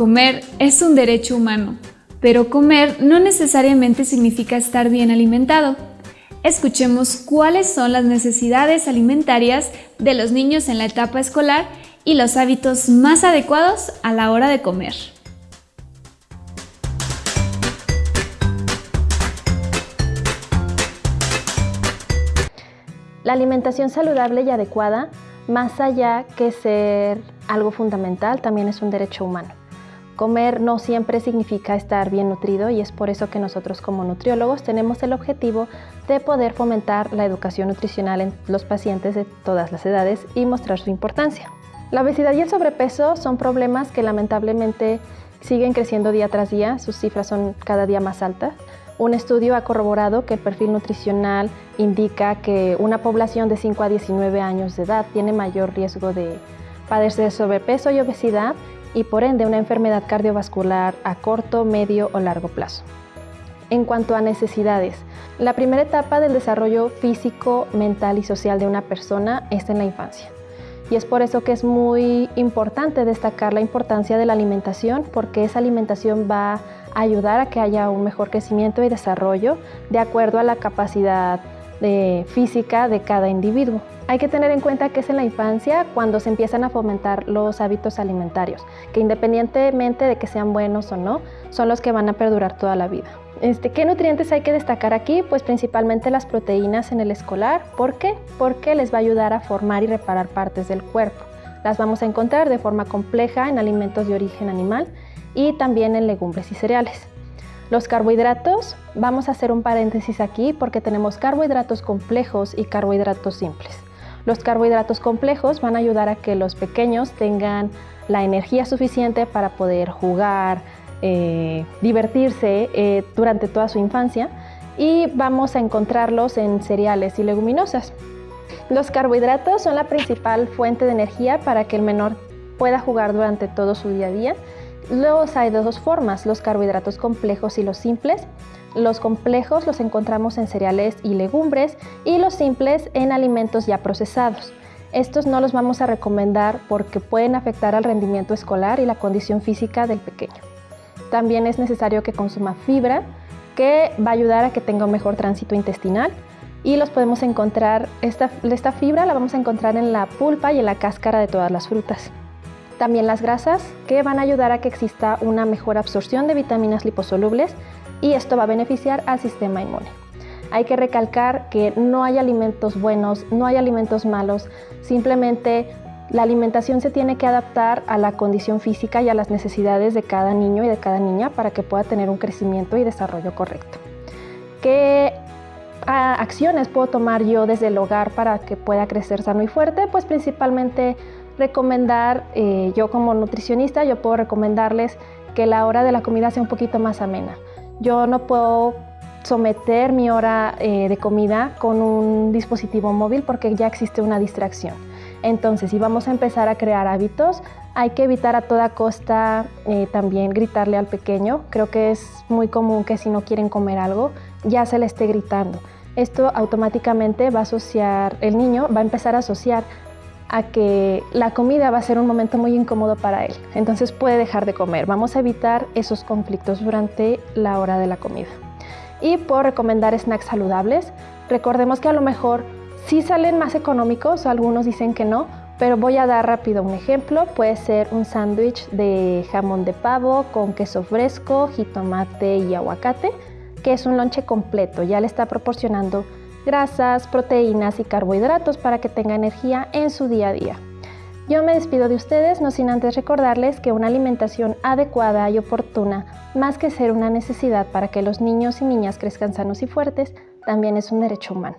Comer es un derecho humano, pero comer no necesariamente significa estar bien alimentado. Escuchemos cuáles son las necesidades alimentarias de los niños en la etapa escolar y los hábitos más adecuados a la hora de comer. La alimentación saludable y adecuada, más allá que ser algo fundamental, también es un derecho humano. Comer no siempre significa estar bien nutrido y es por eso que nosotros como nutriólogos tenemos el objetivo de poder fomentar la educación nutricional en los pacientes de todas las edades y mostrar su importancia. La obesidad y el sobrepeso son problemas que lamentablemente siguen creciendo día tras día, sus cifras son cada día más altas. Un estudio ha corroborado que el perfil nutricional indica que una población de 5 a 19 años de edad tiene mayor riesgo de padecer sobrepeso y obesidad y por ende una enfermedad cardiovascular a corto, medio o largo plazo. En cuanto a necesidades, la primera etapa del desarrollo físico, mental y social de una persona es en la infancia. Y es por eso que es muy importante destacar la importancia de la alimentación, porque esa alimentación va a ayudar a que haya un mejor crecimiento y desarrollo de acuerdo a la capacidad de física de cada individuo. Hay que tener en cuenta que es en la infancia cuando se empiezan a fomentar los hábitos alimentarios, que independientemente de que sean buenos o no, son los que van a perdurar toda la vida. Este, ¿Qué nutrientes hay que destacar aquí? Pues principalmente las proteínas en el escolar. ¿Por qué? Porque les va a ayudar a formar y reparar partes del cuerpo. Las vamos a encontrar de forma compleja en alimentos de origen animal y también en legumbres y cereales. Los carbohidratos, vamos a hacer un paréntesis aquí porque tenemos carbohidratos complejos y carbohidratos simples. Los carbohidratos complejos van a ayudar a que los pequeños tengan la energía suficiente para poder jugar, eh, divertirse eh, durante toda su infancia y vamos a encontrarlos en cereales y leguminosas. Los carbohidratos son la principal fuente de energía para que el menor pueda jugar durante todo su día a día Luego hay de dos formas, los carbohidratos complejos y los simples. Los complejos los encontramos en cereales y legumbres y los simples en alimentos ya procesados. Estos no los vamos a recomendar porque pueden afectar al rendimiento escolar y la condición física del pequeño. También es necesario que consuma fibra, que va a ayudar a que tenga un mejor tránsito intestinal y los podemos encontrar, esta, esta fibra la vamos a encontrar en la pulpa y en la cáscara de todas las frutas. También las grasas que van a ayudar a que exista una mejor absorción de vitaminas liposolubles y esto va a beneficiar al sistema inmune. Hay que recalcar que no hay alimentos buenos, no hay alimentos malos, simplemente la alimentación se tiene que adaptar a la condición física y a las necesidades de cada niño y de cada niña para que pueda tener un crecimiento y desarrollo correcto. ¿Qué ah, acciones puedo tomar yo desde el hogar para que pueda crecer sano y fuerte? Pues principalmente recomendar, eh, yo como nutricionista, yo puedo recomendarles que la hora de la comida sea un poquito más amena. Yo no puedo someter mi hora eh, de comida con un dispositivo móvil porque ya existe una distracción. Entonces, si vamos a empezar a crear hábitos, hay que evitar a toda costa eh, también gritarle al pequeño. Creo que es muy común que si no quieren comer algo, ya se le esté gritando. Esto automáticamente va a asociar, el niño va a empezar a asociar a que la comida va a ser un momento muy incómodo para él. Entonces puede dejar de comer. Vamos a evitar esos conflictos durante la hora de la comida. Y puedo recomendar snacks saludables. Recordemos que a lo mejor sí salen más económicos, algunos dicen que no, pero voy a dar rápido un ejemplo. Puede ser un sándwich de jamón de pavo con queso fresco, jitomate y aguacate, que es un lonche completo. Ya le está proporcionando grasas, proteínas y carbohidratos para que tenga energía en su día a día. Yo me despido de ustedes, no sin antes recordarles que una alimentación adecuada y oportuna, más que ser una necesidad para que los niños y niñas crezcan sanos y fuertes, también es un derecho humano.